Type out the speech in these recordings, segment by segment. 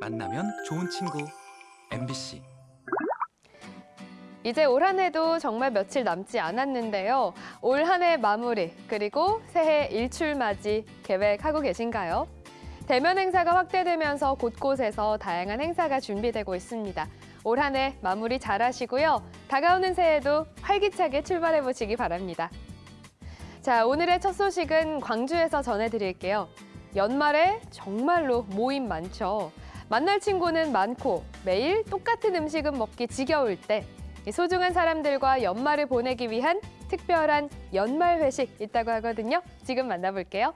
만나면 좋은 친구 MBC 이제 올 한 해도 정말 며칠 남지 않았는데요. 올 한 해 마무리 그리고 새해 일출 맞이 계획하고 계신가요? 대면 행사가 확대되면서 곳곳에서 다양한 행사가 준비되고 있습니다. 올 한 해 마무리 잘 하시고요. 다가오는 새해도 활기차게 출발해 보시기 바랍니다. 자, 오늘의 첫 소식은 광주에서 전해드릴게요. 연말에 정말로 모임 많죠. 만날 친구는 많고 매일 똑같은 음식은 먹기 지겨울 때이 소중한 사람들과 연말을 보내기 위한 특별한 연말 회식 있다고 하거든요. 지금 만나볼게요.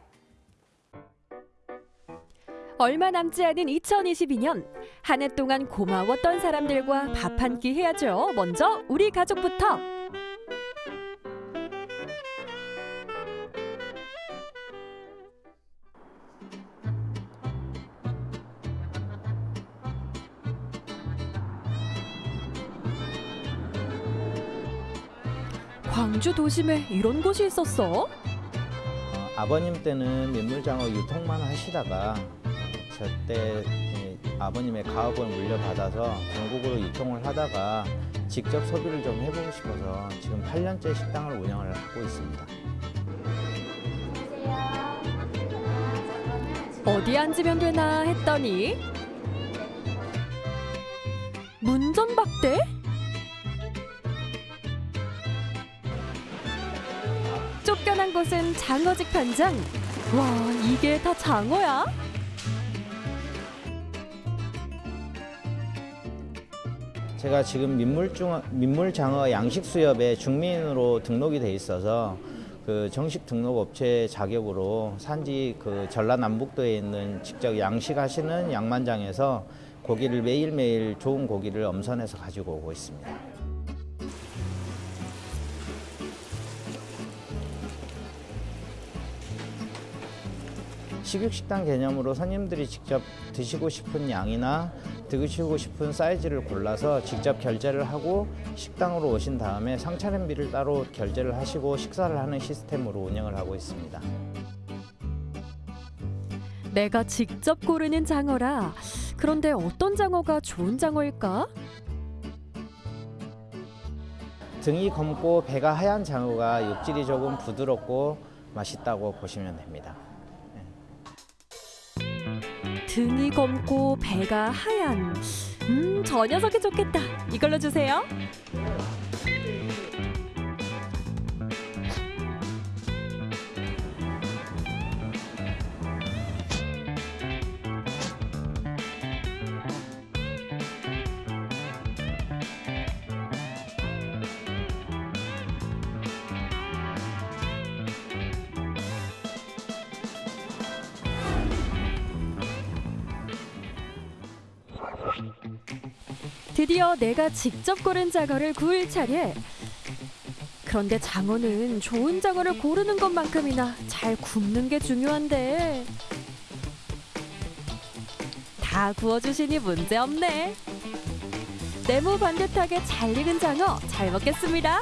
얼마 남지 않은 2022년 한 해 동안 고마웠던 사람들과 밥 한 끼 해야죠. 먼저 우리 가족부터. 광주 도심에 이런 곳이 있었어? 어, 아버님 때는 민물장어 유통만 하시다가 저때 이 아버님의 가업을 물려받아서 전국으로 유통을 하다가 직접 소비를 좀 해보고 싶어서 지금 8년째 식당을 운영을 하고 있습니다. 어디 앉으면 되나 했더니 문전박대? 쫓겨난 곳은 장어직 판장. 와, 이게 다 장어야? 제가 지금 민물중, 민물장어 양식수협에 중민으로 등록이 돼 있어서 그 정식 등록 업체 자격으로 산지 그 전라남북도에 있는 직접 양식하시는 양만장에서 고기를 매일매일 좋은 고기를 엄선해서 가지고 오고 있습니다. 식육식당 개념으로 손님들이 직접 드시고 싶은 양이나 드시고 싶은 사이즈를 골라서 직접 결제를 하고 식당으로 오신 다음에 상차림비를 따로 결제를 하시고 식사를 하는 시스템으로 운영을 하고 있습니다. 내가 직접 고르는 장어라. 그런데 어떤 장어가 좋은 장어일까? 등이 검고 배가 하얀 장어가 육질이 조금 부드럽고 맛있다고 보시면 됩니다. 등이 검고 배가 하얀. 음, 저 녀석이 좋겠다. 이걸로 주세요. 드디어 내가 직접 고른 장어를 구울 차례. 그런데 장어는 좋은 장어를 고르는 것만큼이나 잘 굽는 게 중요한데. 다 구워주시니 문제 없네. 네모 반듯하게 잘 익은 장어 잘 먹겠습니다.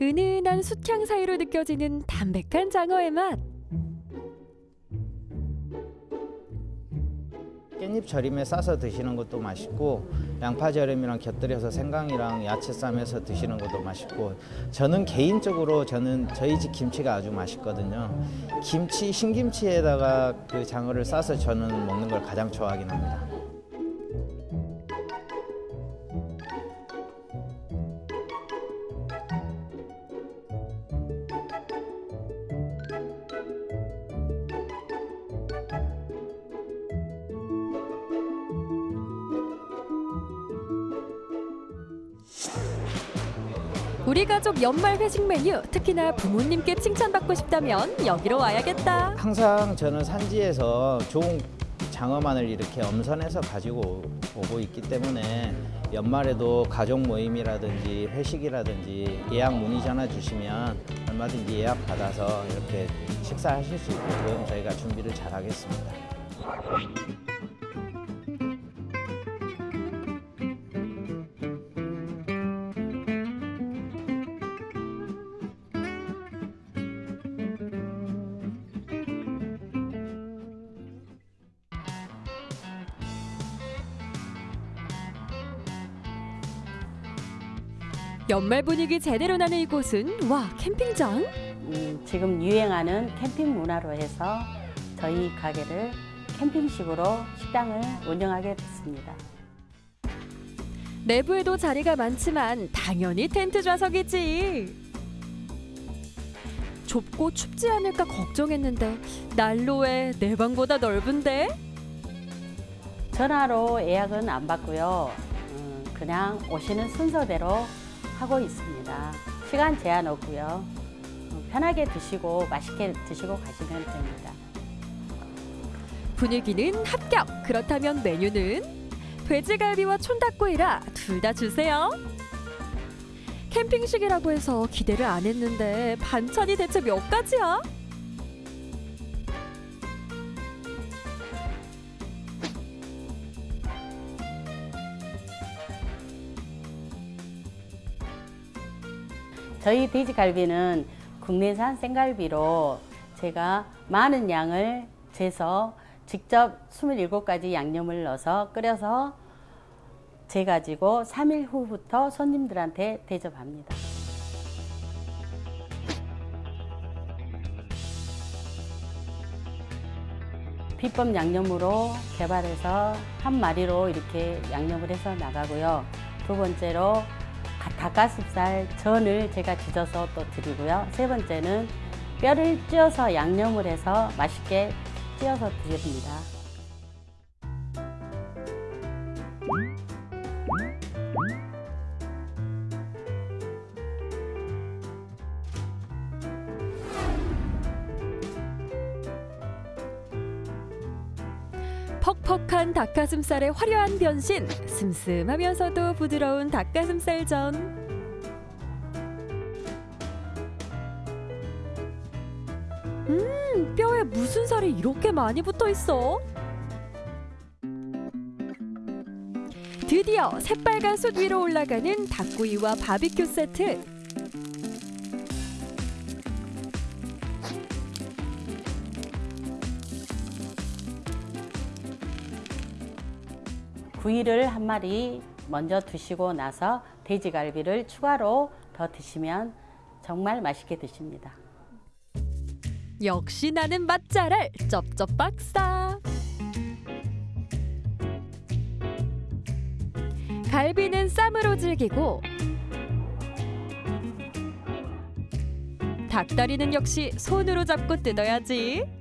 은은한 숯향 사이로 느껴지는 담백한 장어의 맛. 깻잎 절임에 싸서 드시는 것도 맛있고 양파 절임이랑 곁들여서 생강이랑 야채 쌈해서 드시는 것도 맛있고 저는 개인적으로 저는 저희 집 김치가 아주 맛있거든요. 김치 신김치에다가 그 장어를 싸서 저는 먹는 걸 가장 좋아하긴 합니다. 우리 가족 연말 회식 메뉴 특히나 부모님께 칭찬받고 싶다면 여기로 와야겠다. 항상 저는 산지에서 좋은 장어만을 이렇게 엄선해서 가지고 오고 있기 때문에 연말에도 가족 모임이라든지 회식이라든지 예약 문의 전화 주시면 얼마든지 예약 받아서 이렇게 식사하실 수 있게끔 저희가 준비를 잘 하겠습니다. 연말 분위기 제대로 나는 이곳은 와 캠핑장? 음, 지금 유행하는 캠핑 문화로 해서 저희 가게를 캠핑식으로 식당을 운영하게 됐습니다. 내부에도 자리가 많지만 당연히 텐트 좌석이지. 좁고 춥지 않을까 걱정했는데 난로에 내 방보다 넓은데? 전화로 예약은 안 받고요. 음, 그냥 오시는 순서대로 하고 있습니다. 시간 제한 없고요. 음, 편하게 드시고 맛있게 드시고 가시면 됩니다. 분위기는 합격. 그렇다면 메뉴는 돼지갈비와 촌닭구이라 둘 다 주세요. 캠핑식이라고 해서 기대를 안 했는데 반찬이 대체 몇 가지야? 저희 돼지갈비는 국내산 생갈비로 제가 많은 양을 재서 직접 27가지 양념을 넣어서 끓여서 재가지고 3일 후부터 손님들한테 대접합니다. 비법 양념으로 개발해서 한 마리로 이렇게 양념을 해서 나가고요. 두 번째로 가- 닭가슴살 전을 제가 지져서 또 드리고요. 세 번째는 뼈를 찧어서 양념을 해서 맛있게 찧어서 드립니다. 퍽퍽한 닭가슴살의 화려한 변신, 슴슴하면서도 부드러운 닭가슴살전. 음, 뼈에 무슨 살이 이렇게 많이 붙어 있어? 드디어 새빨간 숯 위로 올라가는 닭구이와 바비큐 세트. 구이를 한 마리 먼저 드시고 나서 돼지갈비를 추가로 더 드시면 정말 맛있게 드십니다. 역시 나는 맛잘알 쩝쩝 박사. 갈비는 쌈으로 즐기고 닭다리는 역시 손으로 잡고 뜯어야지.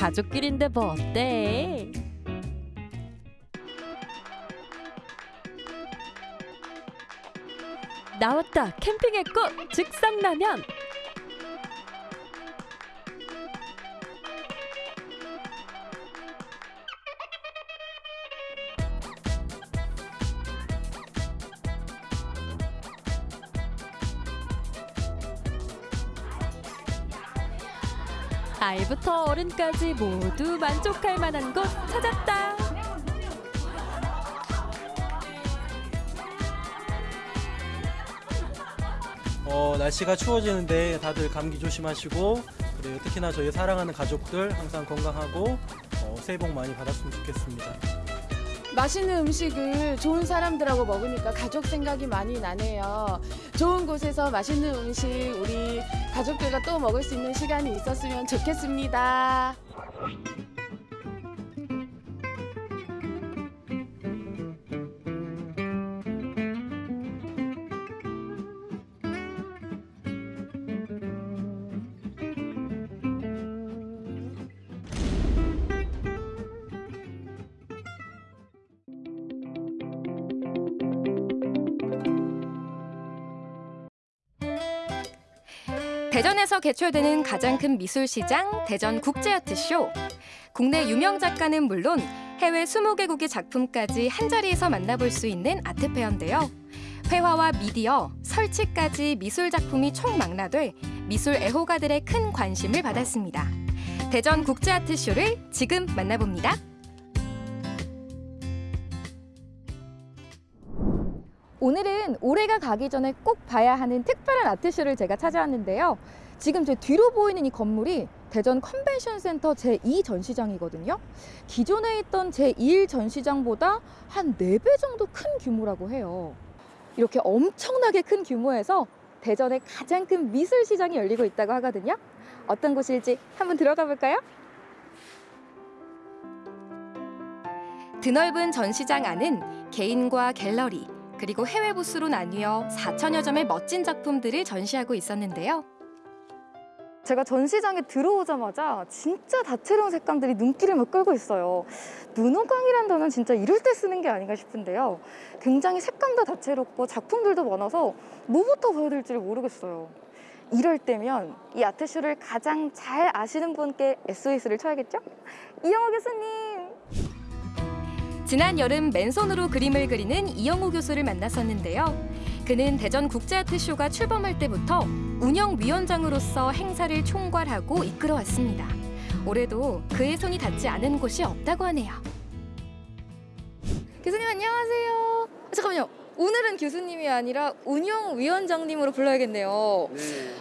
가족끼리인데 뭐 어때? 나왔다 캠핑의 꽃 즉석라면 아이부터 어른까지 모두 만족할 만한 곳 찾았다. 어, 날씨가 추워지는데 다들 감기 조심하시고 그리고 특히나 저희 사랑하는 가족들 항상 건강하고 어, 새해 복 많이 받았으면 좋겠습니다. 맛있는 음식을 좋은 사람들하고 먹으니까 가족 생각이 많이 나네요. 좋은 곳에서 맛있는 음식 우리 가족들과 또 먹을 수 있는 시간이 있었으면 좋겠습니다. 개최되는 가장 큰 미술 시장 대전 국제아트쇼. 국내 유명 작가는 물론 해외 20개국의 작품까지 한 자리에서 만나볼 수 있는 아트페어인데요. 회화와 미디어, 설치까지 미술 작품이 총망라돼 미술 애호가들의 큰 관심을 받았습니다. 대전 국제아트쇼를 지금 만나봅니다. 오늘은 올해가 가기 전에 꼭 봐야 하는 특별한 아트쇼를 제가 찾아왔는데요. 지금 제 뒤로 보이는 이 건물이 대전 컨벤션 센터 제2 전시장이거든요. 기존에 있던 제1 전시장보다 한 4배 정도 큰 규모라고 해요. 이렇게 엄청나게 큰 규모에서 대전의 가장 큰 미술 시장이 열리고 있다고 하거든요. 어떤 곳일지 한번 들어가 볼까요? 드넓은 전시장 안은 개인과 갤러리 그리고 해외 부스로 나뉘어 4천여 점의 멋진 작품들을 전시하고 있었는데요. 제가 전시장에 들어오자마자 진짜 다채로운 색감들이 눈길을 막 끌고 있어요. 눈호강이란 단어는 진짜 이럴 때 쓰는 게 아닌가 싶은데요. 굉장히 색감도 다채롭고 작품들도 많아서 뭐부터 봐야 될지를 모르겠어요. 이럴 때면 이 아트쇼를 가장 잘 아시는 분께 SOS를 쳐야겠죠? 이영호 교수님! 지난 여름 맨손으로 그림을 그리는 이영호 교수를 만났었는데요. 그는 대전 국제아트쇼가 출범할 때부터 운영위원장으로서 행사를 총괄하고 이끌어왔습니다. 올해도 그의 손이 닿지 않은 곳이 없다고 하네요. 교수님 안녕하세요. 잠깐만요. 오늘은 교수님이 아니라 운영위원장님으로 불러야겠네요.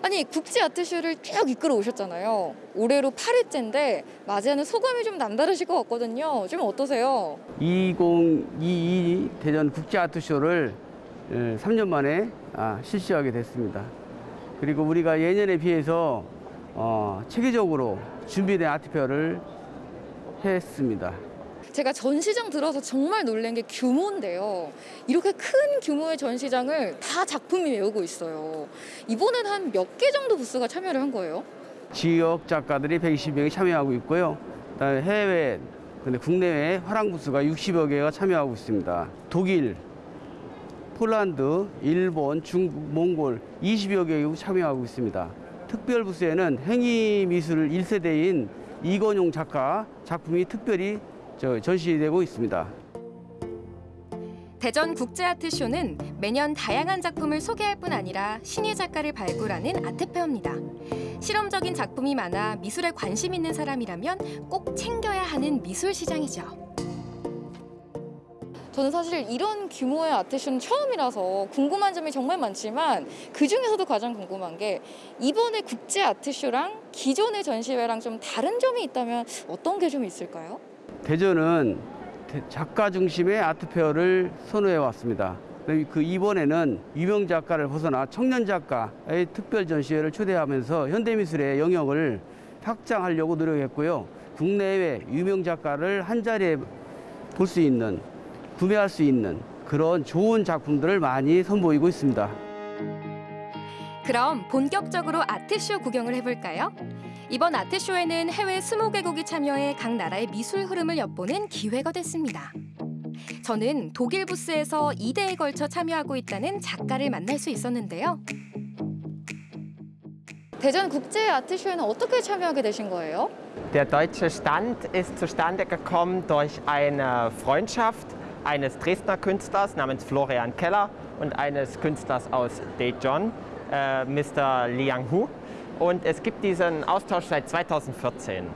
아니 국제 아트쇼를 쭉 이끌어 오셨잖아요. 올해로 8회째인데 맞이하는 소감이 좀 남다르실 것 같거든요. 좀 어떠세요? 2022 대전 국제아트쇼를 3년 만에 아, 실시하게 됐습니다. 그리고 우리가 예년에 비해서 어, 체계적으로 준비된 아트페어를 했습니다. 제가 전시장 들어서 정말 놀란 게 규모인데요. 이렇게 큰 규모의 전시장을 다 작품이 메우고 있어요. 이번엔 한 몇 개 정도 부스가 참여를 한 거예요? 지역 작가들이 120명이 참여하고 있고요. 그다음에 해외, 근데 국내외 화랑 부스가 60여 개가 참여하고 있습니다. 독일, 폴란드, 일본, 중국, 몽골 20여 개국이 참여하고 있습니다. 특별 부스에는 행위 미술 1세대인 이건용 작가 작품이 특별히 저 전시되고 있습니다. 대전 국제아트쇼는 매년 다양한 작품을 소개할 뿐 아니라 신예 작가를 발굴하는 아트페어입니다. 실험적인 작품이 많아 미술에 관심 있는 사람이라면 꼭 챙겨야 하는 미술 시장이죠. 저는 사실 이런 규모의 아트쇼는 처음이라서 궁금한 점이 정말 많지만 그 중에서도 가장 궁금한 게 이번에 국제 아트쇼랑 기존의 전시회랑 좀 다른 점이 있다면 어떤 게 좀 있을까요? 대전은 대- 작가 중심의 아트페어를 선호해 왔습니다. 그 이번에는 유명 작가를 벗어나 청년 작가의 특별 전시회를 초대하면서 현대미술의 영역을 확장하려고 노력했고요. 국내외 유명 작가를 한 자리에 볼 수 있는, 구매할 수 있는 그런 좋은 작품들을 많이 선보이고 있습니다. 그럼 본격적으로 아트쇼 구경을 해볼까요? 이번 아트쇼에는 해외 20개국이 참여해 각 나라의 미술 흐름을 엿보는 기회가 됐습니다. 저는 독일 부스에서 2대에 걸쳐 참여하고 있다는 작가를 만날 수 있었는데요. 대전 국제 아트쇼에는 어떻게 참여하게 되신 거예요? Der deutsche Stand ist zustande gekommen durch eine Freundschaft eines Dresdner Künstlers namens Florian Keller und eines Künstlers aus Daejeon, äh, Mr. Liang Hu. Und es gibt diesen Austausch seit 2014.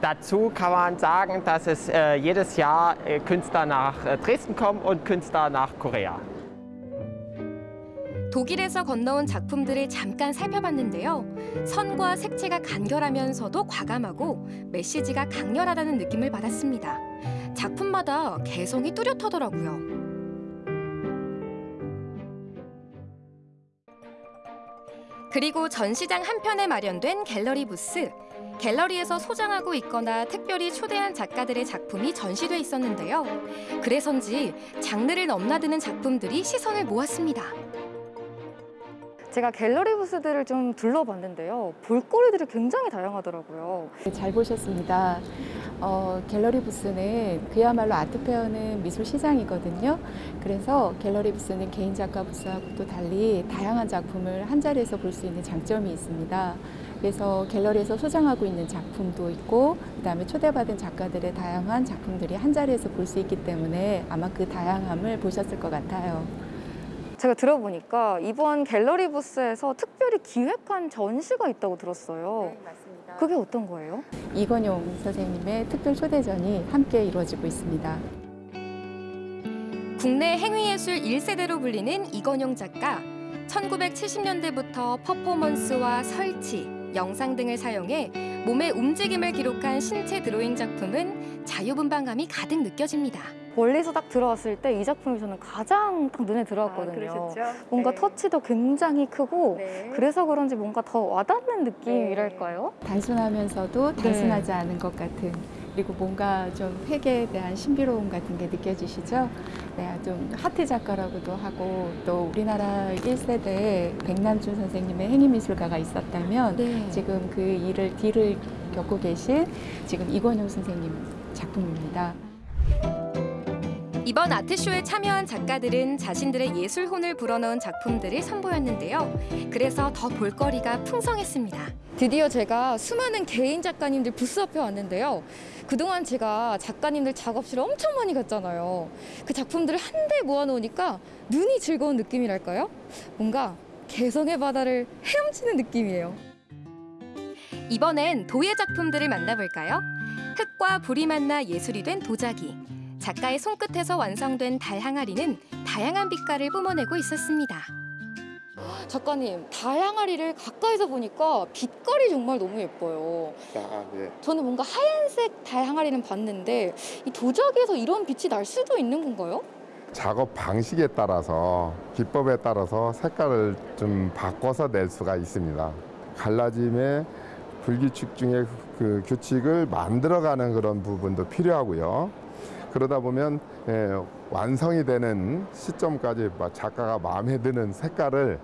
Dazu kann man sagen, dass es äh, jedes Jahr äh, Künstler nach äh, Dresden kommen und Künstler nach Korea. 독일에서 건너온 작품들을 잠깐 살펴봤는데요. 선과 색채가 간결하면서도 과감하고 메시지가 강렬하다는 느낌을 받았습니다. 작품마다 개성이 뚜렷하더라고요. 그리고 전시장 한편에 마련된 갤러리 부스. 갤러리에서 소장하고 있거나 특별히 초대한 작가들의 작품이 전시돼 있었는데요. 그래서인지 장르를 넘나드는 작품들이 시선을 모았습니다. 제가 갤러리 부스들을 좀 둘러봤는데요. 볼거리들이 굉장히 다양하더라고요. 잘 보셨습니다. 어, 갤러리 부스는 그야말로 아트 페어는 미술 시장이거든요. 그래서 갤러리 부스는 개인 작가 부스하고 또 달리 다양한 작품을 한 자리에서 볼 수 있는 장점이 있습니다. 그래서 갤러리에서 소장하고 있는 작품도 있고 그다음에 초대받은 작가들의 다양한 작품들이 한 자리에서 볼 수 있기 때문에 아마 그 다양함을 보셨을 것 같아요. 제가 들어보니까 이번 갤러리 부스에서 특별히 기획한 전시가 있다고 들었어요. 맞습니다. 그게 어떤 거예요? 이건용 선생님의 특별 초대전이 함께 이루어지고 있습니다. 국내 행위예술 1세대로 불리는 이건용 작가. 1970년대부터 퍼포먼스와 설치, 영상 등을 사용해 몸의 움직임을 기록한 신체 드로잉 작품은 자유분방감이 가득 느껴집니다. 멀리서 딱 들어왔을 때 이 작품이 저는 가장 딱 눈에 들어왔거든요. 뭔가 네. 터치도 굉장히 크고 네. 그래서 그런지 뭔가 더 와닿는 느낌이랄까요? 단순하면서도 네. 단순하지 않은 것 같은 그리고 뭔가 좀 획에 대한 신비로움 같은 게 느껴지시죠? 네, 좀 하트 작가라고도 하고 또 우리나라 1세대 백남준 선생님의 행위미술가가 있었다면 네. 지금 그 일을 뒤를 겪고 계신 지금 이권용 선생님 작품입니다. 이번 아트쇼에 참여한 작가들은 자신들의 예술혼을 불어넣은 작품들을 선보였는데요. 그래서 더 볼거리가 풍성했습니다. 드디어 제가 수많은 개인 작가님들 부스 앞에 왔는데요. 그동안 제가 작가님들 작업실에 엄청 많이 갔잖아요. 그 작품들을 한데 모아놓으니까 눈이 즐거운 느낌이랄까요? 뭔가 개성의 바다를 헤엄치는 느낌이에요. 이번엔 도예 작품들을 만나볼까요? 흙과 불이 만나 예술이 된 도자기. 작가의 손끝에서 완성된 달 항아리는 다양한 빛깔을 뿜어내고 있었습니다. 작가님, 다양아리를 가까이서 보니까 빛깔이 정말 너무 예뻐요. 아, 네. 저는 뭔가 하얀색 다양아리는 봤는데 이 도자기에서 이런 빛이 날 수도 있는 건가요? 작업 방식에 따라서 기법에 따라서 색깔을 좀 바꿔서 낼 수가 있습니다. 갈라짐의 불규칙 중에 그 규칙을 만들어가는 그런 부분도 필요하고요. 그러다 보면 예, 완성이 되는 시점까지 마- 작가가 마음에 드는 색깔을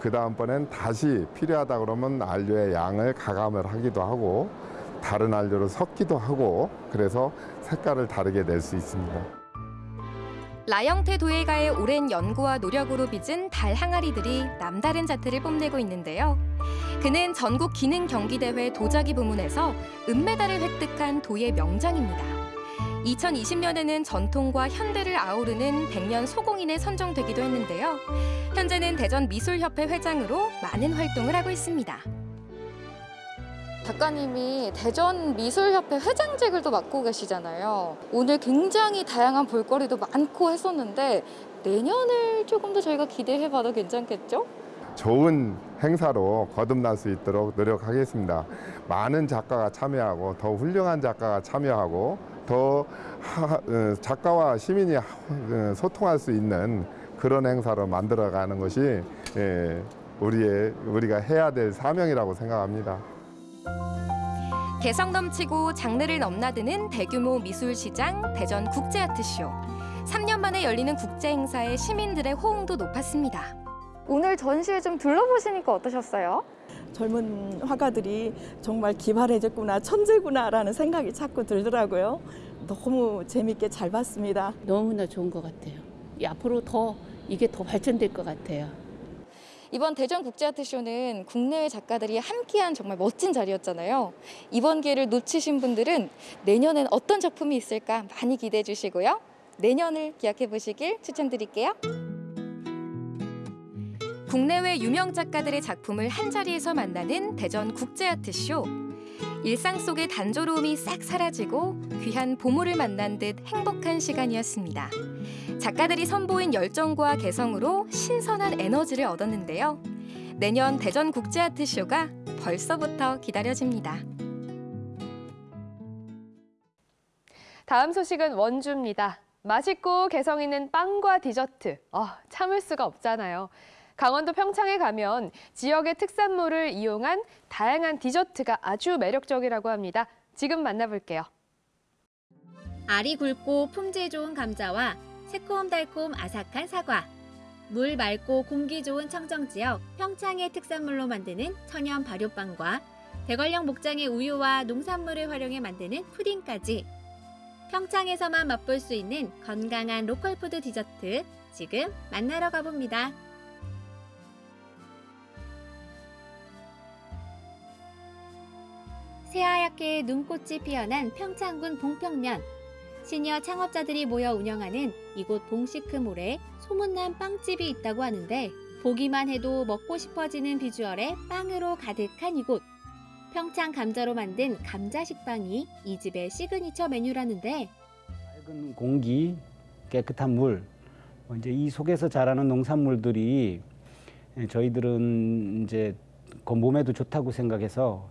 그 다음번엔 다시 필요하다 그러면 안료의 양을 가감을 하기도 하고 다른 안료를 섞기도 하고 그래서 색깔을 다르게 낼 수 있습니다. 라영태 도예가의 오랜 연구와 노력으로 빚은 달 항아리들이 남다른 자태를 뽐내고 있는데요. 그는 전국 기능 경기대회 도자기 부문에서 은메달을 획득한 도예 명장입니다. 2020년에는 전통과 현대를 아우르는 백년 소공인에 선정되기도 했는데요. 현재는 대전 미술협회 회장으로 많은 활동을 하고 있습니다. 작가님이 대전 미술협회 회장직을 또 맡고 계시잖아요. 오늘 굉장히 다양한 볼거리도 많고 했었는데 내년을 조금 더 저희가 기대해봐도 괜찮겠죠? 좋은 행사로 거듭날 수 있도록 노력하겠습니다. 많은 작가가 참여하고 더 훌륭한 작가가 참여하고 더 하- 어, 작가와 시민이 하- 어, 소통할 수 있는 그런 행사로 만들어가는 것이 예, 우리의 우리가 해야 될 사명이라고 생각합니다. 개성 넘치고 장르를 넘나드는 대규모 미술시장 대전 국제아트쇼. 3년 만에 열리는 국제 행사에 시민들의 호응도 높았습니다. 오늘 전시회 좀 둘러보시니까 어떠셨어요? 젊은 화가들이 정말 기발해졌구나, 천재구나라는 생각이 자꾸 들더라고요. 너무 재밌게 잘 봤습니다. 너무나 좋은 것 같아요. 이 앞으로 더 이게 더 발전될 것 같아요. 이번 대전 국제아트쇼는 국내외 작가들이 함께한 정말 멋진 자리였잖아요. 이번 기회를 놓치신 분들은 내년엔 어떤 작품이 있을까 많이 기대해 주시고요. 내년을 기약해 보시길 추천드릴게요. 국내외 유명 작가들의 작품을 한 자리에서 만나는 대전 국제아트쇼. 일상 속의 단조로움이 싹 사라지고 귀한 보물을 만난 듯 행복한 시간이었습니다. 작가들이 선보인 열정과 개성으로 신선한 에너지를 얻었는데요. 내년 대전 국제아트쇼가 벌써부터 기다려집니다. 다음 소식은 원주입니다. 맛있고 개성 있는 빵과 디저트. 아, 참을 수가 없잖아요. 강원도 평창에 가면 지역의 특산물을 이용한 다양한 디저트가 아주 매력적이라고 합니다. 지금 만나볼게요. 알이 굵고 품질 좋은 감자와 새콤달콤 아삭한 사과, 물 맑고 공기 좋은 청정 지역 평창의 특산물로 만드는 천연 발효빵과 대관령 목장의 우유와 농산물을 활용해 만드는 푸딩까지 평창에서만 맛볼 수 있는 건강한 로컬푸드 디저트 지금 만나러 가봅니다. 새하얗게 눈꽃이 피어난 평창군 봉평면 시니어 창업자들이 모여 운영하는 이곳 봉시크몰에 소문난 빵집이 있다고 하는데 보기만 해도 먹고 싶어지는 비주얼의 빵으로 가득한 이곳. 평창 감자로 만든 감자 식빵이 이 집의 시그니처 메뉴라는데 맑은 공기, 깨끗한 물, 어, 이제 이 속에서 자라는 농산물들이 예, 저희들은 이제 그 몸에도 좋다고 생각해서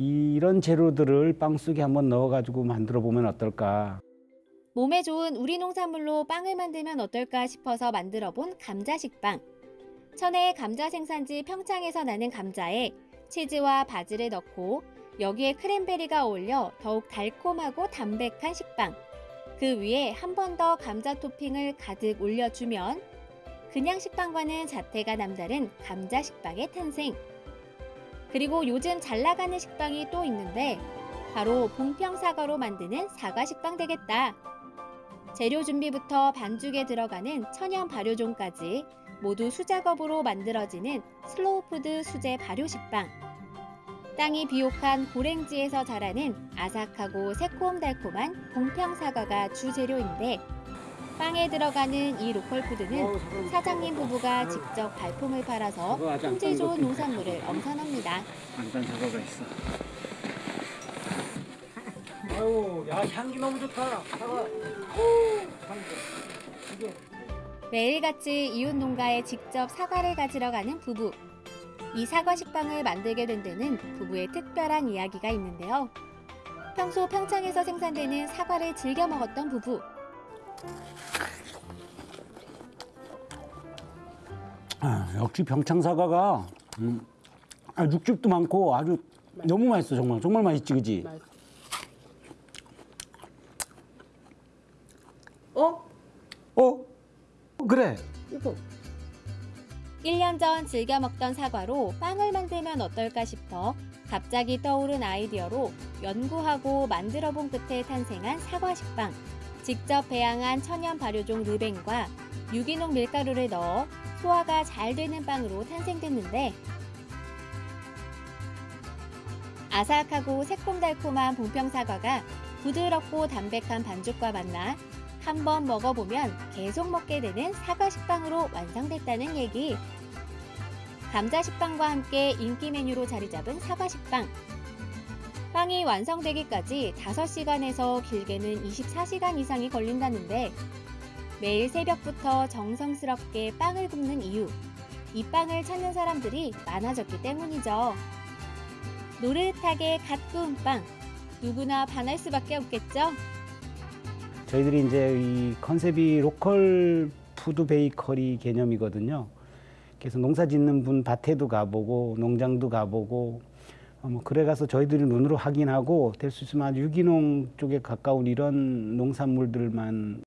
이런 재료들을 빵 속에 한번 넣어가지고 만들어 보면 어떨까. 몸에 좋은 우리 농산물로 빵을 만들면 어떨까 싶어서 만들어 본 감자식빵. 천혜의 감자 생산지 평창에서 나는 감자에 치즈와 바질을 넣고 여기에 크랜베리가 어울려 더욱 달콤하고 담백한 식빵. 그 위에 한 번 더 감자 토핑을 가득 올려주면 그냥 식빵과는 자태가 남다른 감자 식빵의 탄생. 그리고 요즘 잘 나가는 식빵이 또 있는데 바로 봉평 사과로 만드는 사과 식빵 되겠다. 재료 준비부터 반죽에 들어가는 천연 발효종까지 모두 수작업으로 만들어지는 슬로우푸드 수제 발효 식빵. 땅이 비옥한 고랭지에서 자라는 아삭하고 새콤달콤한 봉평 사과가 주재료인데 빵에 들어가는 이 로컬 푸드는 사장님 부부가 직접 발품을 팔아서 품질 좋은 농산물을 엄선합니다. 안단 사과가 있어. 아유, 야 향기 너무 좋다. 사과. 매일같이 이웃 농가에 직접 사과를 가지러 가는 부부. 이 사과 식빵을 만들게 된 데는 부부의 특별한 이야기가 있는데요. 평소 평창에서 생산되는 사과를 즐겨 먹었던 부부. 역시 병창 사과가 음, 아, 육즙도 많고 아주 너무 맛있어 정말 정말 맛있지 그지? 어? 어? 그래. 이거 1년 전 즐겨 먹던 사과로 빵을 만들면 어떨까 싶어 갑자기 떠오른 아이디어로 연구하고 만들어 본 끝에 탄생한 사과 식빵. 직접 배양한 천연 발효종 르뱅과 유기농 밀가루를 넣어 소화가 잘 되는 빵으로 탄생됐는데 아삭하고 새콤달콤한 봉평 사과가 부드럽고 담백한 반죽과 만나 한 번 먹어보면 계속 먹게 되는 사과 식빵으로 완성됐다는 얘기. 감자 식빵과 함께 인기 메뉴로 자리 잡은 사과 식빵. 빵이 완성되기까지 5시간에서 길게는 24시간 이상이 걸린다는데 매일 새벽부터 정성스럽게 빵을 굽는 이유. 이 빵을 찾는 사람들이 많아졌기 때문이죠. 노릇하게 갓 구운 빵. 누구나 반할 수밖에 없겠죠? 저희들이 이제 이 컨셉이 로컬 푸드 베이커리 개념이거든요. 그래서 농사 짓는 분 밭에도 가보고 농장도 가보고 어, 뭐 그래 가서 저희들이 눈으로 확인하고 될 수 있으면 유기농 쪽에 가까운 이런 농산물들만.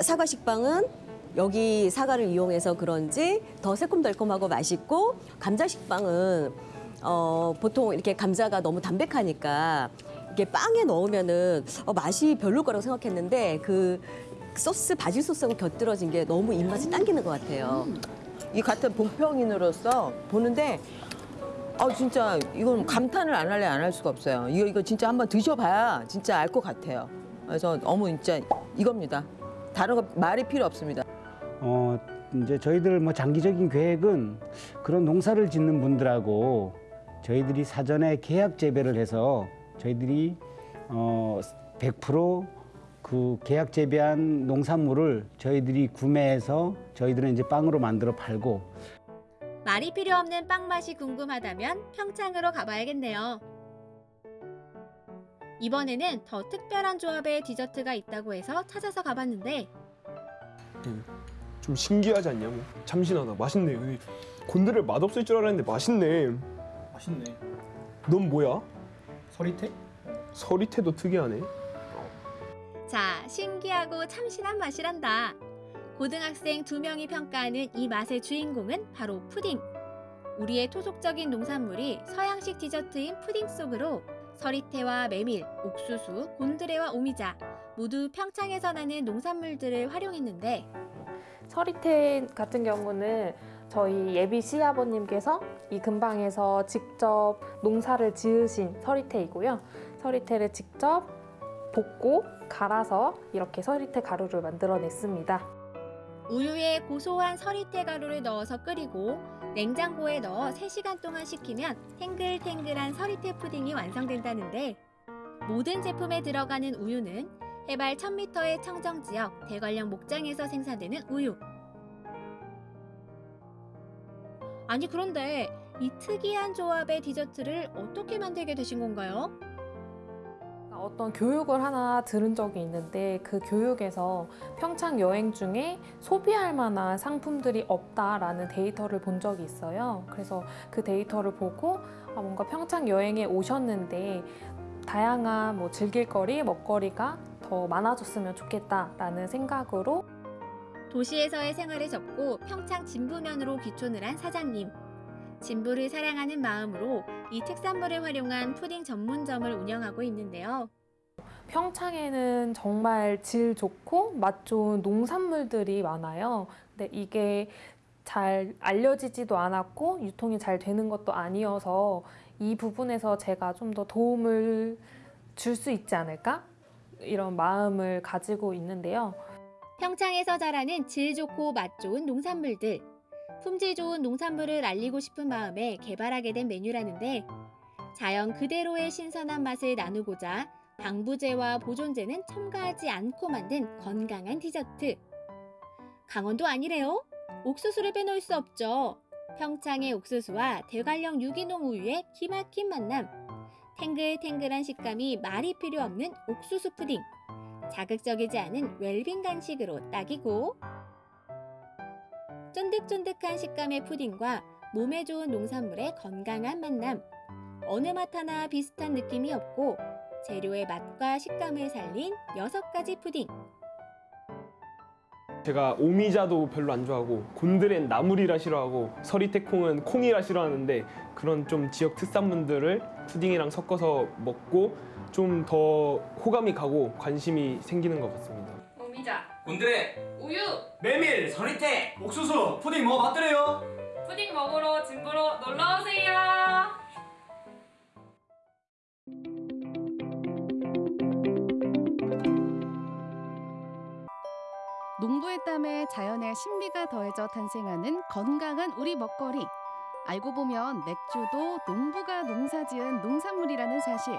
사과 식빵은 여기 사과를 이용해서 그런지 더 새콤달콤하고 맛있고 감자 식빵은 어, 보통 이렇게 감자가 너무 담백하니까 이게 빵에 넣으면은 어, 맛이 별로일 거라고 생각했는데 그 소스 바질 소스하고 곁들여진 게 너무 입맛이 당기는 것 같아요. 이 같은 본평인으로서 보는데 아 진짜 이건 감탄을 안 할래 안 할 수가 없어요. 이거 이거 진짜 한번 드셔봐야 진짜 알 것 같아요. 그래서 너무 진짜 이겁니다. 다른 거 말이 필요 없습니다. 어 이제 저희들 뭐 장기적인 계획은 그런 농사를 짓는 분들하고 저희들이 사전에 계약 재배를 해서 저희들이 어 100%그 계약 재배한 농산물을 저희들이 구매해서 저희들은 이제 빵으로 만들어 팔고 말이 필요 없는 빵 맛이 궁금하다면 평창으로 가봐야겠네요. 이번에는 더 특별한 조합의 디저트가 있다고 해서 찾아서 가봤는데 좀 신기하지 않냐? 뭐 참신하다. 맛있네. 곤드레 맛없을 줄 알았는데 맛있네. 맛있네. 넌 뭐야? 서리태? 서리태도 특이하네. 자, 신기하고 참신한 맛이란다. 고등학생 두 명이 평가하는 이 맛의 주인공은 바로 푸딩. 우리의 토속적인 농산물이 서양식 디저트인 푸딩 속으로 서리태와 메밀, 옥수수, 곤드레와 오미자 모두 평창에서 나는 농산물들을 활용했는데 서리태 같은 경우는 저희 예비 시아버님께서 이 근방에서 직접 농사를 지으신 서리태이고요. 서리태를 직접 볶고 갈아서 이렇게 서리태 가루를 만들어냈습니다. 우유에 고소한 서리태 가루를 넣어서 끓이고 냉장고에 넣어 3시간 동안 식히면 탱글탱글한 서리태 푸딩이 완성된다는데 모든 제품에 들어가는 우유는 해발 1000m의 청정지역 대관령 목장에서 생산되는 우유. 아니 그런데 이 특이한 조합의 디저트를 어떻게 만들게 되신 건가요? 어떤 교육을 하나 들은 적이 있는데 그 교육에서 평창 여행 중에 소비할 만한 상품들이 없다라는 데이터를 본 적이 있어요. 그래서 그 데이터를 보고 아, 뭔가 평창 여행에 오셨는데 다양한 뭐 즐길거리, 먹거리가 더 많아졌으면 좋겠다라는 생각으로 도시에서의 생활에 접고 평창 진부면으로 귀촌을 한 사장님. 진부를 사랑하는 마음으로 이 특산물을 활용한 푸딩 전문점을 운영하고 있는데요. 평창에는 정말 질 좋고 맛 좋은 농산물들이 많아요. 근데 이게 잘 알려지지도 않았고 유통이 잘 되는 것도 아니어서 이 부분에서 제가 좀 더 도움을 줄 수 있지 않을까? 이런 마음을 가지고 있는데요. 평창에서 자라는 질 좋고 맛 좋은 농산물들. 품질 좋은 농산물을 알리고 싶은 마음에 개발하게 된 메뉴라는데 자연 그대로의 신선한 맛을 나누고자 방부제와 보존제는 첨가하지 않고 만든 건강한 디저트. 강원도 아니래요? 옥수수를 빼놓을 수 없죠. 평창의 옥수수와 대관령 유기농 우유의 기막힌 만남. 탱글탱글한 식감이 말이 필요 없는 옥수수 푸딩. 자극적이지 않은 웰빙 간식으로 딱이고 쫀득쫀득한 식감의 푸딩과 몸에 좋은 농산물의 건강한 만남. 어느 맛 하나 비슷한 느낌이 없고 재료의 맛과 식감을 살린 여섯 가지 푸딩. 제가 오미자도 별로 안 좋아하고 곤드레는 나물이라 싫어하고 서리태콩은 콩이라 싫어하는데 그런 좀 지역 특산물들을 푸딩이랑 섞어서 먹고 좀 더 호감이 가고 관심이 생기는 것 같습니다. 오미자, 곤드레, 우유, 메밀, 서리태, 옥수수, 푸딩 뭐 맛들어요? 푸딩 먹으러 진부로 놀러 오세요. 농부의 땀에 자연의 신비가 더해져 탄생하는 건강한 우리 먹거리. 알고 보면 맥주도 농부가 농사지은 농산물이라는 사실.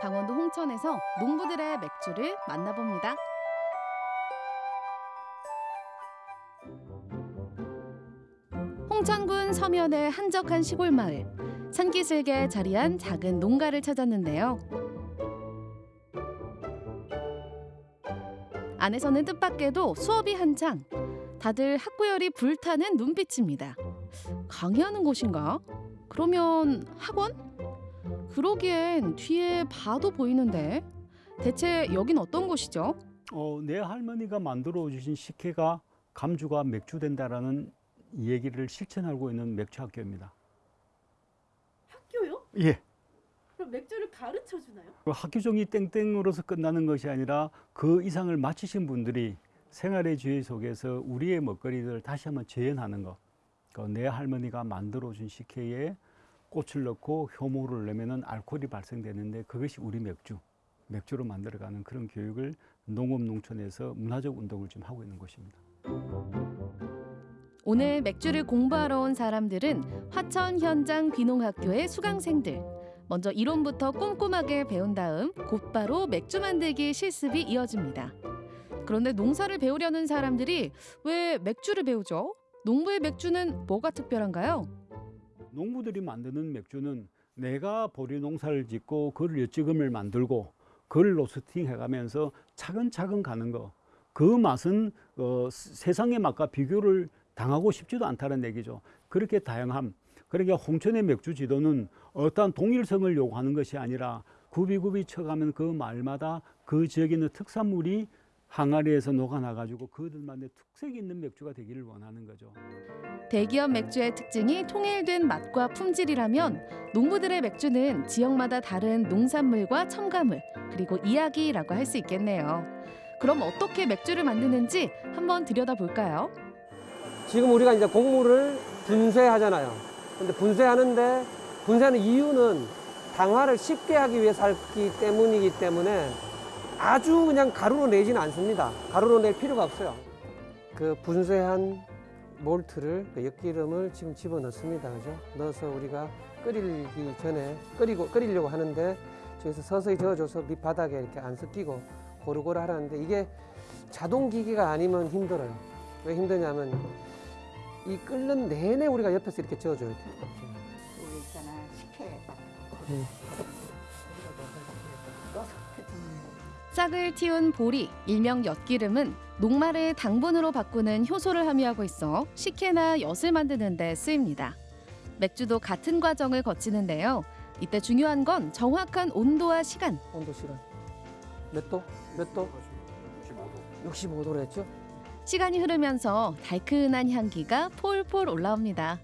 강원도 홍천에서 농부들의 맥주를 만나봅니다. 홍천군 서면의 한적한 시골 마을. 산기슭에 자리한 작은 농가를 찾았는데요. 안에서는 뜻밖에도 수업이 한창. 다들 학구열이 불타는 눈빛입니다. 강의하는 곳인가? 그러면 학원? 그러기엔 뒤에 봐도 보이는데. 대체 여긴 어떤 곳이죠? 어, 내 할머니가 만들어 주신 식혜가 감주가 맥주 된다라는 얘기를 실천하고 있는 맥주 학교입니다. 학교요? 예. 그럼 맥주를 가르쳐 주나요? 그 학교 종이 땡땡으로서 끝나는 것이 아니라 그 이상을 마치신 분들이 생활의 지혜 속에서 우리의 먹거리들을 다시 한번 재현하는 것. 그 내 할머니가 만들어 준 식혜에 꽃을 넣고 효모를 내면은 알코올이 발생되는데 그것이 우리 맥주, 맥주로 만들어가는 그런 교육을 농업 농촌에서 문화적 운동을 좀 하고 있는 곳입니다. 오늘 맥주를 공부하러 온 사람들은 화천 현장 귀농학교의 수강생들. 먼저 이론부터 꼼꼼하게 배운 다음 곧바로 맥주 만들기 실습이 이어집니다. 그런데 농사를 배우려는 사람들이 왜 맥주를 배우죠? 농부의 맥주는 뭐가 특별한가요? 농부들이 만드는 맥주는 내가 보리 농사를 짓고 그를 엿지금을 만들고 그걸 로스팅 해가면서 차근차근 가는 거. 그 맛은 어, 세상의 맛과 비교를 당하고 싶지도 않다는 얘기죠. 그렇게 다양함. 그러니까 홍천의 맥주 지도는 어떠한 동일성을 요구하는 것이 아니라 굽이굽이 쳐가면 그 마을마다 그 지역에 있는 특산물이 항아리에서 녹아나가지고 그들만의 특색 있는 맥주가 되기를 원하는 거죠. 대기업 맥주의 특징이 통일된 맛과 품질이라면 농부들의 맥주는 지역마다 다른 농산물과 첨가물 그리고 이야기라고 할 수 있겠네요. 그럼 어떻게 맥주를 만드는지 한번 들여다볼까요? 지금 우리가 이제 곡물을 분쇄하잖아요. 근데 분쇄하는데 분쇄하는 이유는 당화를 쉽게 하기 위해서 하기 때문이기 때문에 아주 그냥 가루로 내지는 않습니다. 가루로 낼 필요가 없어요. 그 분쇄한 몰트를 그 엿기름을 지금 집어 넣습니다. 그죠? 넣어서 우리가 끓이기 전에 끓이고 끓이려고 하는데 저기서 서서히 저어줘서 밑바닥에 이렇게 안 섞이고 고루고루 하라는데 이게 자동 기기가 아니면 힘들어요. 왜 힘드냐면 이 끓는 내내 우리가 옆에서 이렇게 저어줘야 돼요. 여기 있잖아 식혜 음. 싹을 틔운 보리, 일명 엿기름은 녹말을 당분으로 바꾸는 효소를 함유하고 있어 식혜나 엿을 만드는 데 쓰입니다. 맥주도 같은 과정을 거치는데요. 이때 중요한 건 정확한 온도와 시간. 온도 시간. 몇 도? 몇 도? 65도. 65도로 했죠? 시간이 흐르면서 달큰한 향기가 폴폴 올라옵니다.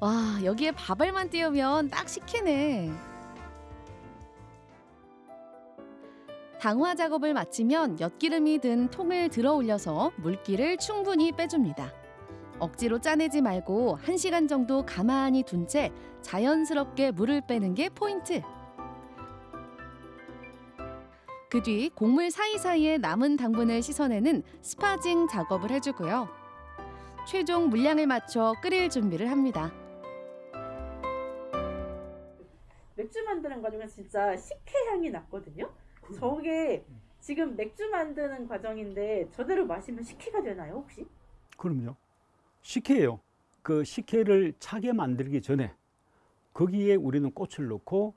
와, 여기에 밥알만 띄우면 딱 식혜네. 당화 작업을 마치면 엿기름이 든 통을 들어 올려서 물기를 충분히 빼줍니다. 억지로 짜내지 말고 1시간 정도 가만히 둔 채 자연스럽게 물을 빼는 게 포인트. 그 뒤 곡물 사이사이에 남은 당분을 씻어내는 스파징 작업을 해주고요. 최종 물량을 맞춰 끓일 준비를 합니다. 맥주 만드는 과정에서 진짜 식혜 향이 났거든요. 저게 지금 맥주 만드는 과정인데 저대로 마시면 식혜가 되나요 혹시? 그럼요. 식혜예요. 그 식혜를 차게 만들기 전에 거기에 우리는 꽃을 넣고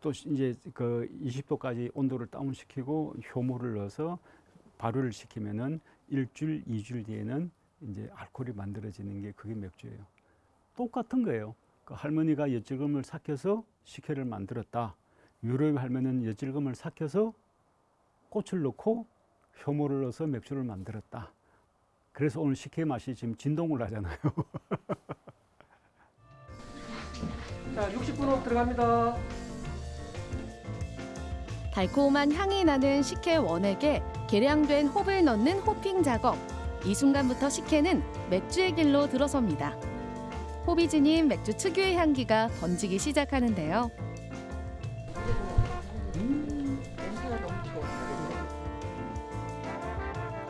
또 이제 그 20도까지 온도를 다운시키고 효모를 넣어서 발효를 시키면은 일주일, 이주일 뒤에는 이제 알코올이 만들어지는 게 그게 맥주예요. 똑같은 거예요. 그 할머니가 엿질금을 삭혀서 식혜를 만들었다. 유럽 할머니는 엿질금을 삭혀서 꽃을 넣고 효모를 넣어서 맥주를 만들었다. 그래서 오늘 식혜 맛이 지금 진동을 하잖아요. 자, 60분 후 들어갑니다. 달콤한 향이 나는 식혜 원액에 계량된 홉을 넣는 호핑 작업. 이 순간부터 식혜는 맥주의 길로 들어섭니다. 지닌 맥주 특유의 향기가 번지기 시작하는데요.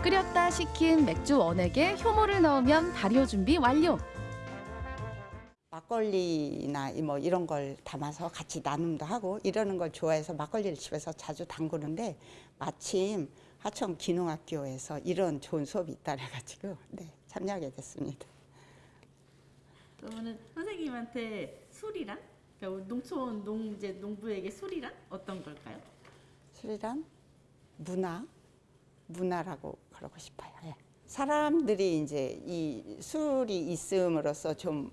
끓였다 식힌 맥주 원액에 효모를 넣으면 발효 준비 완료. 막걸리나 이뭐 이런 걸 담아서 같이 나눔도 하고 이러는 걸 좋아해서 막걸리를 집에서 자주 담그는데 마침 하청 기농학교에서 이런 좋은 수업이 있다 해가지고 네, 참여하게 됐습니다. 그러면은 선생님한테 술이란 그러니까 농촌 농제 농부에게 술이란 어떤 걸까요? 술이란 문화, 문화라고 그러고 싶어요. 예. 사람들이 이제 이 술이 있음으로써 좀,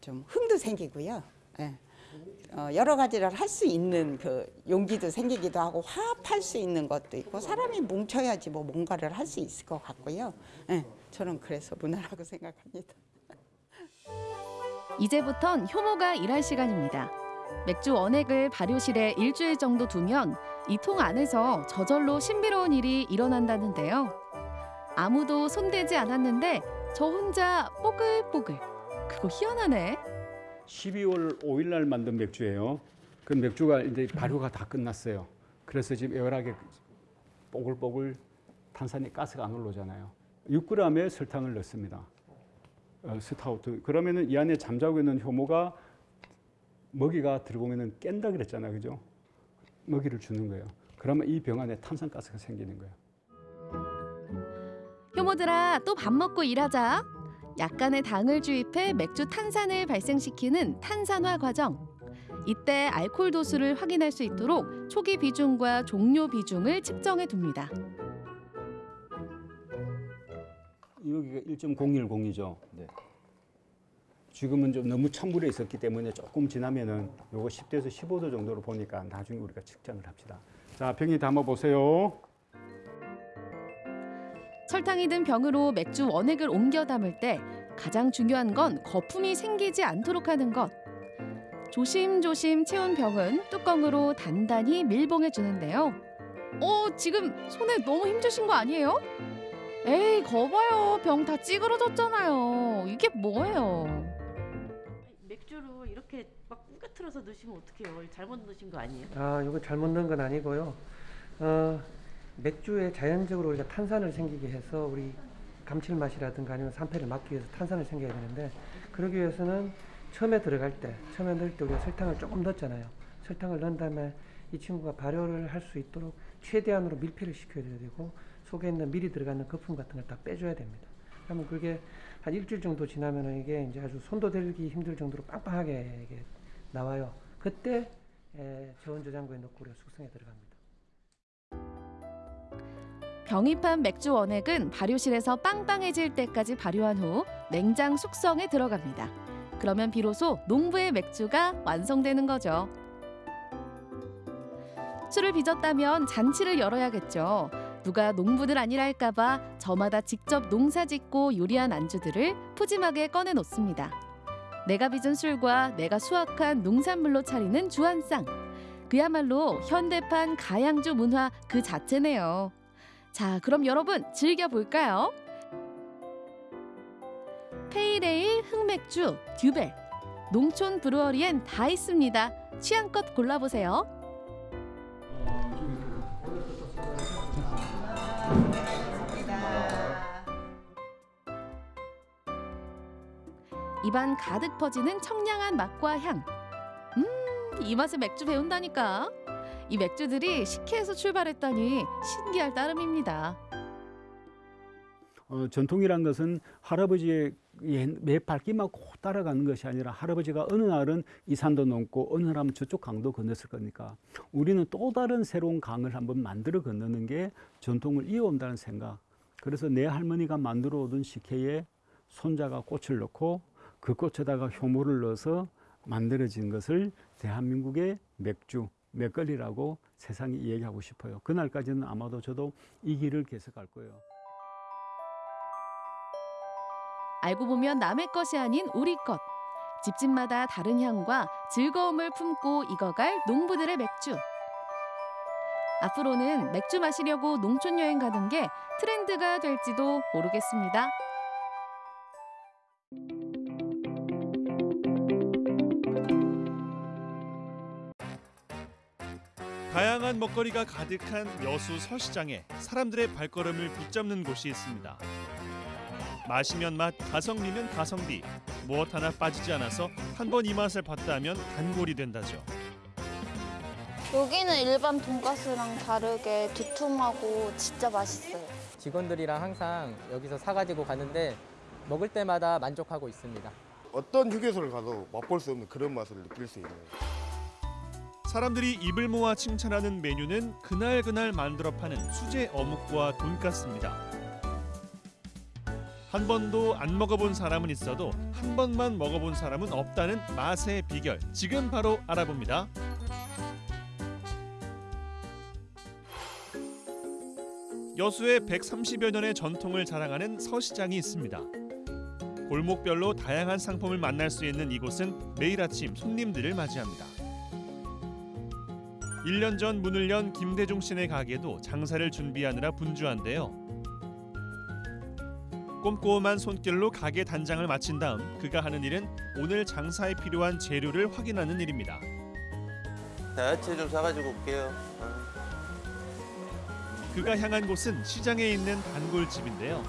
좀 흥도 생기고요. 예. 어, 여러 가지를 할 수 있는 그 용기도 생기기도 하고 화합할 수 있는 것도 있고 사람이 뭉쳐야지 뭐 뭔가를 할 수 있을 것 같고요. 예. 저는 그래서 문화라고 생각합니다. 이제부턴 효모가 일할 시간입니다. 맥주 원액을 발효실에 일주일 정도 두면 이 통 안에서 저절로 신비로운 일이 일어난다는데요. 아무도 손대지 않았는데 저 혼자 뽀글뽀글. 그거 희한하네. 12월 5일 날 만든 맥주예요. 그 맥주가 이제 발효가 다 끝났어요. 그래서 지금 airlock에 뽀글뽀글 탄산이 가스가 안 올라오잖아요. 6g의 설탕을 넣습니다. 어, stout. 그러면은 이 안에 잠자고 있는 효모가 먹이가 들어오면은 깬다 그랬잖아요. 그죠? 먹이를 주는 거예요. 그러면 이 병 안에 탄산가스가 생기는 거예요. 효모들아 또 밥 먹고 일하자. 약간의 당을 주입해 맥주 탄산을 발생시키는 탄산화 과정. 이때 알코올 도수를 확인할 수 있도록 초기 비중과 종료 비중을 측정해 둡니다. 여기가 1.010이죠. 지금은 좀 너무 찬물에 있었기 때문에 조금 지나면은 요거 10도에서 15도 정도로 보니까 나중에 우리가 측정을 합시다. 자, 병이 담아 보세요. 설탕이 든 병으로 맥주 원액을 옮겨 담을 때 가장 중요한 건 거품이 생기지 않도록 하는 것. 조심조심 채운 병은 뚜껑으로 단단히 밀봉해 주는데요. 어, 지금 손에 너무 힘주신 거 아니에요? 에이, 거봐요. 병 다 찌그러졌잖아요. 이게 뭐예요? 맥주를 이렇게 막 꾸겨틀어서 넣으시면 어떡해요? 잘못 넣으신 거 아니에요? 아, 이거 잘못 넣은 건 아니고요. 어, 맥주에 자연적으로 우리가 탄산을 생기게 해서 우리 감칠맛이라든가 아니면 산패를 막기 위해서 탄산을 생겨야 되는데 그러기 위해서는 처음에 들어갈 때 처음에 넣을 때 우리가 설탕을 조금 넣었잖아요. 설탕을 넣은 다음에 이 친구가 발효를 할 수 있도록 최대한으로 밀폐를 시켜야 되고 속에 있는 미리 들어가는 거품 같은 걸 다 빼줘야 됩니다. 그러면 그게 한 일주일 정도 지나면 이게 이제 아주 손도 대기 힘들 정도로 빵빵하게 나와요. 그때 에, 저온 저장고에 넣고 우리가 숙성에 들어갑니다. 병입한 맥주 원액은 발효실에서 빵빵해질 때까지 발효한 후 냉장 숙성에 들어갑니다. 그러면 비로소 농부의 맥주가 완성되는 거죠. 술을 빚었다면 잔치를 열어야겠죠. 누가 농부들 아니랄까봐 저마다 직접 농사 짓고 요리한 안주들을 푸짐하게 꺼내 놓습니다. 내가 빚은 술과 내가 수확한 농산물로 차리는 주한상. 그야말로 현대판 가양주 문화 그 자체네요. 자, 그럼 여러분 즐겨볼까요? 페이레일, 흑맥주, 듀벨. 농촌 브루어리엔 다 있습니다. 취향껏 골라보세요. 입안 가득 퍼지는 청량한 맛과 향. 음, 이 맛에 맥주 배운다니까. 이 맥주들이 식혜에서 출발했다니 신기할 따름입니다. 어, 전통이란 것은 할아버지의 옛- 매 발길만 꼭 따라가는 것이 아니라 할아버지가 어느 날은 이 산도 넘고 어느 날은 저쪽 강도 건넜을 거니까 우리는 또 다른 새로운 강을 한번 만들어 건너는 게 전통을 이어온다는 생각. 그래서 내 할머니가 만들어 오던 식혜에 손자가 꽃을 넣고 그 꽃에다가 효모를 넣어서 만들어진 것을 대한민국의 맥주, 맥걸리라고 세상에 이야기하고 싶어요. 그날까지는 아마도 저도 이 길을 계속 갈 거예요. 알고 보면 남의 것이 아닌 우리 것. 집집마다 다른 향과 즐거움을 품고 익어갈 농부들의 맥주. 앞으로는 맥주 마시려고 농촌 여행 가는 게 트렌드가 될지도 모르겠습니다. 다양한 먹거리가 가득한 여수 서시장에 사람들의 발걸음을 붙잡는 곳이 있습니다. 마시면 맛, 가성비면 가성비. 무엇 하나 빠지지 않아서 한 번 이 맛을 봤다 하면 단골이 된다죠. 여기는 일반 돈가스랑 다르게 두툼하고 진짜 맛있어요. 직원들이랑 항상 여기서 사가지고 가는데 먹을 때마다 만족하고 있습니다. 어떤 휴게소를 가도 맛볼 수 없는 그런 맛을 느낄 수 있는 사람들이 입을 모아 칭찬하는 메뉴는 그날 그날 만들어 파는 수제 어묵과 돈가스입니다. 한 번도 안 먹어본 사람은 있어도 한 번만 먹어본 사람은 없다는 맛의 비결. 지금 바로 알아봅니다. 여수에 130여 년의 전통을 자랑하는 서시장이 있습니다. 골목별로 다양한 상품을 만날 수 있는 이곳은 매일 아침 손님들을 맞이합니다. 1년 전 문을 연 김대중 씨네 가게도 장사를 준비하느라 분주한데요. 꼼꼼한 손길로 가게 단장을 마친 다음 그가 하는 일은 오늘 장사에 필요한 재료를 확인하는 일입니다. 야채 좀 사가지고 올게요. 그가 향한 곳은 시장에 있는 단골집인데요.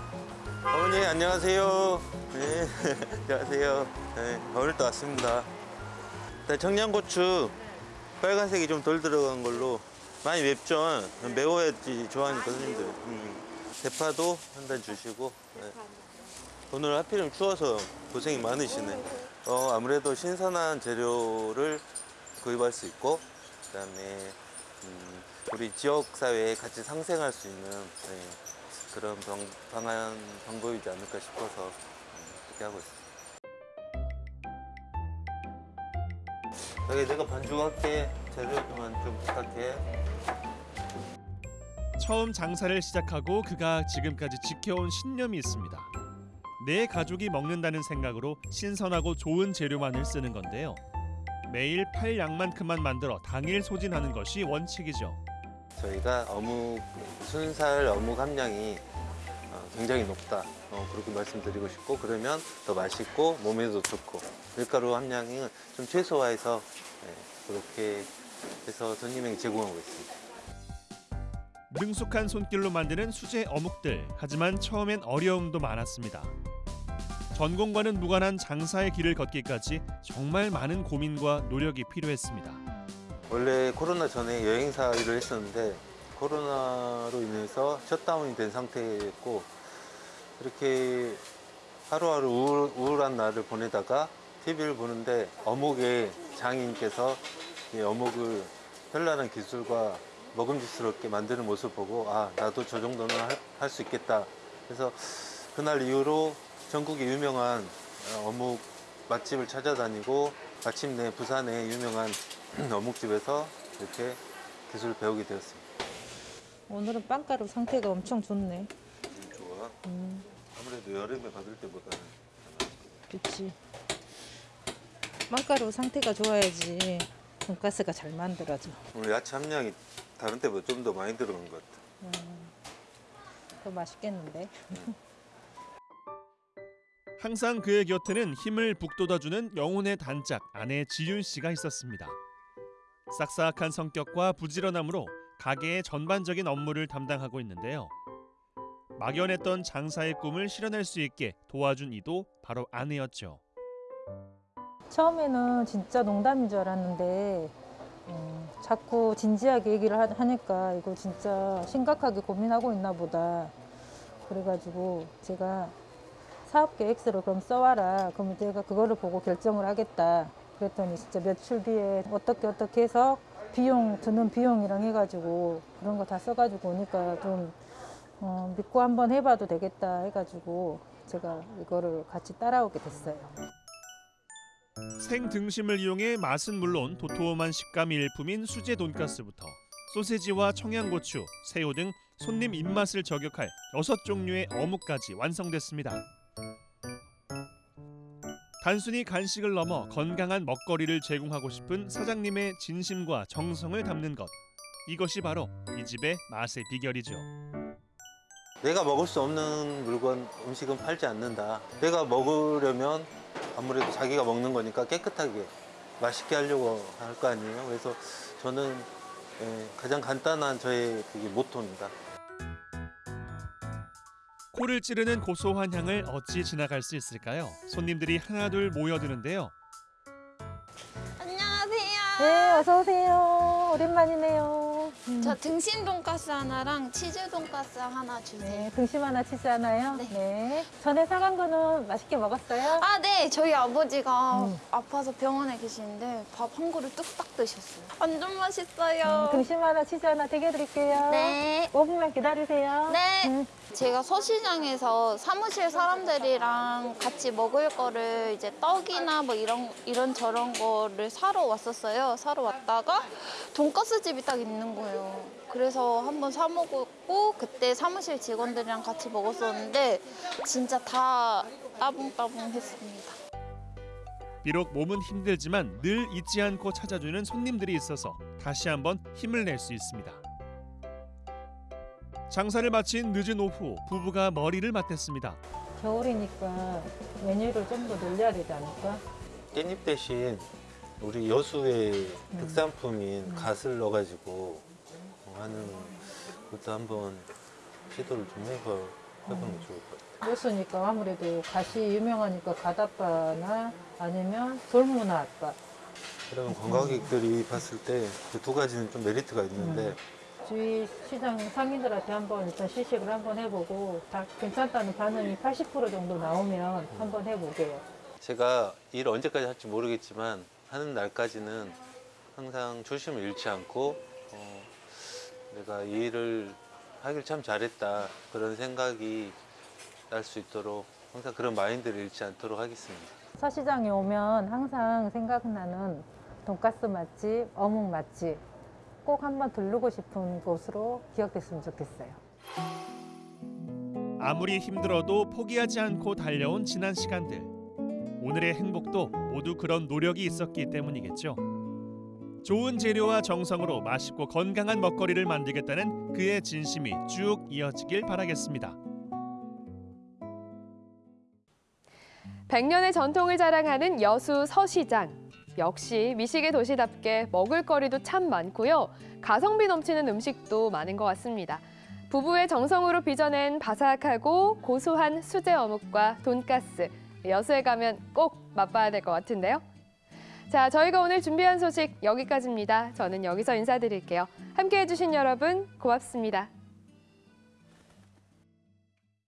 어머니 안녕하세요. 네, 안녕하세요. 네, 오늘 또 왔습니다. 네, 청양고추 빨간색이 좀 덜 들어간 걸로 많이 맵죠. 매워야지 좋아하니까 손님들. 음. 대파도 한 단 주시고. 네. 오늘 하필이면 추워서 고생이 많으시네. 어, 아무래도 신선한 재료를 구입할 수 있고, 그 다음에 음, 우리 지역 사회에 같이 상생할 수 있는 네, 그런 방, 방안 방법이지 않을까 싶어서 음, 그렇게 하고 있습니다. 여기 내가 반죽할게 재료만 좀 부탁해. 처음 장사를 시작하고 그가 지금까지 지켜온 신념이 있습니다. 내 가족이 먹는다는 생각으로 신선하고 좋은 재료만을 쓰는 건데요. 매일 팔 양만큼만 만들어 당일 소진하는 것이 원칙이죠. 저희가 어묵 순살 어묵 함량이 어, 굉장히 높다 어, 그렇게 말씀드리고 싶고 그러면 더 맛있고 몸에도 좋고 밀가루 함량은 좀 최소화해서 네, 그렇게 해서 손님에게 제공하고 있습니다. 능숙한 손길로 만드는 수제 어묵들. 하지만 처음엔 어려움도 많았습니다. 전공과는 무관한 장사의 길을 걷기까지 정말 많은 고민과 노력이 필요했습니다. 원래 코로나 전에 여행사 일을 했었는데 코로나로 인해서 셧다운이 된 상태였고 이렇게 하루하루 우울, 우울한 날을 보내다가 TV를 보는데 어묵의 장인께서 이 어묵을 현란한 기술과 먹음직스럽게 만드는 모습 보고 아 나도 저 정도는 할 수 있겠다 그래서 그날 이후로 전국에 유명한 어, 어묵 맛집을 찾아다니고 마침내 부산의 유명한 어묵집에서 이렇게 기술을 배우게 되었습니다. 오늘은 빵가루 상태가 엄청 좋네. 음, 아무래도 여름에 받을 때보다는 그렇지. 빵가루 상태가 좋아야지 돈가스가 잘 만들어져. 오늘 야채 함량이 다른 때보다 좀 더 많이 들어간 것 같아. 음, 더 맛있겠는데? 항상 그의 곁에는 힘을 북돋아주는 영혼의 단짝 아내 지윤 씨가 있었습니다. 싹싹한 성격과 부지런함으로 가게의 전반적인 업무를 담당하고 있는데요. 막연했던 장사의 꿈을 실현할 수 있게 도와준 이도 바로 아내였죠. 처음에는 진짜 농담인 줄 알았는데 음, 자꾸 진지하게 얘기를 하- 하니까 이거 진짜 심각하게 고민하고 있나 보다. 그래가지고 제가 사업 계획서를 그럼 써와라. 그럼 내가 그거를 보고 결정을 하겠다. 그랬더니 진짜 며칠 뒤에 어떻게 어떻게 해서 비용 드는 비용이랑 해가지고 그런 거 다 써가지고 오니까 좀 어, 믿고 한번 해봐도 되겠다 해가지고 제가 이거를 같이 따라오게 됐어요. 생등심을 이용해 맛은 물론 도톰한 식감이 일품인 수제 돈가스부터 소세지와 청양고추, 새우 등 손님 입맛을 저격할 여섯 종류의 어묵까지 완성됐습니다. 단순히 간식을 넘어 건강한 먹거리를 제공하고 싶은 사장님의 진심과 정성을 담는 것. 이것이 바로 이 집의 맛의 비결이죠. 내가 먹을 수 없는 물건 음식은 팔지 않는다. 내가 먹으려면 아무래도 자기가 먹는 거니까 깨끗하게 맛있게 하려고 할 거 아니에요. 그래서 저는 예, 가장 간단한 저의 그게 모토입니다. 코를 찌르는 고소한 향을 어찌 지나갈 수 있을까요? 손님들이 하나둘 모여드는데요. 안녕하세요. 네, 어서 오세요. 오랜만이네요. 음. 저 등심 돈가스 하나랑 치즈 돈가스 하나 주세요. 네, 등심 하나 치즈 하나요? 네. 전에 사간 거는 맛있게 먹었어요? 아, 네. 저희 아버지가 음. 아파서 병원에 계시는데 밥 한 그릇 뚝딱 드셨어요. 완전 맛있어요. 음, 등심 하나 치즈 하나 되게 드릴게요. 네. 5분만 기다리세요. 네. 음. 제가 서시장에서 사무실 사람들이랑 같이 먹을 거를 이제 떡이나 뭐 이런 이런 저런 거를 사러 왔었어요. 사러 왔다가 돈가스 집이 딱 있는 거예요. 그래서 한번 사 먹었고 그때 사무실 직원들이랑 같이 먹었었는데 진짜 다 따봉따봉했습니다. 비록 몸은 힘들지만 늘 잊지 않고 찾아주는 손님들이 있어서 다시 한번 힘을 낼 수 있습니다. 장사를 마친 늦은 오후 부부가 머리를 맞댔습니다. 겨울이니까 메뉴를 좀 더 늘려야 되지 않을까? 깻잎 대신 우리 여수의 특산품인 갓을 넣어가지고 하는 것도 한번 시도를 좀 해봐, 해보면 좋을 것 같아요. 여수니까 아무래도 갓이 유명하니까 갓아빠나 아니면 돌문화 아빠. 그러면 관광객들이 봤을 때 그 두 가지는 좀 메리트가 있는데 주위 시장 상인들한테 한번 일단 시식을 한번 해보고 다 괜찮다는 반응이 80% 정도 나오면 한번 해보게요. 제가 일 언제까지 할지 모르겠지만 하는 날까지는 항상 초심을 잃지 않고 어, 내가 이 일을 하길 참 잘했다 그런 생각이 날 수 있도록 항상 그런 마인드를 잃지 않도록 하겠습니다. 서시장에 오면 항상 생각나는 돈가스 맛집, 어묵 맛집 꼭 한번 들르고 싶은 곳으로 기억됐으면 좋겠어요. 아무리 힘들어도 포기하지 않고 달려온 지난 시간들. 오늘의 행복도 모두 그런 노력이 있었기 때문이겠죠. 좋은 재료와 정성으로 맛있고 건강한 먹거리를 만들겠다는 그의 진심이 쭉 이어지길 바라겠습니다. 100년의 전통을 자랑하는 여수 서시장. 역시 미식의 도시답게 먹을거리도 참 많고요. 가성비 넘치는 음식도 많은 것 같습니다. 부부의 정성으로 빚어낸 바삭하고 고소한 수제 어묵과 돈가스. 여수에 가면 꼭 맛봐야 될 것 같은데요. 자, 저희가 오늘 준비한 소식 여기까지입니다. 저는 여기서 인사드릴게요. 함께해 주신 여러분 고맙습니다.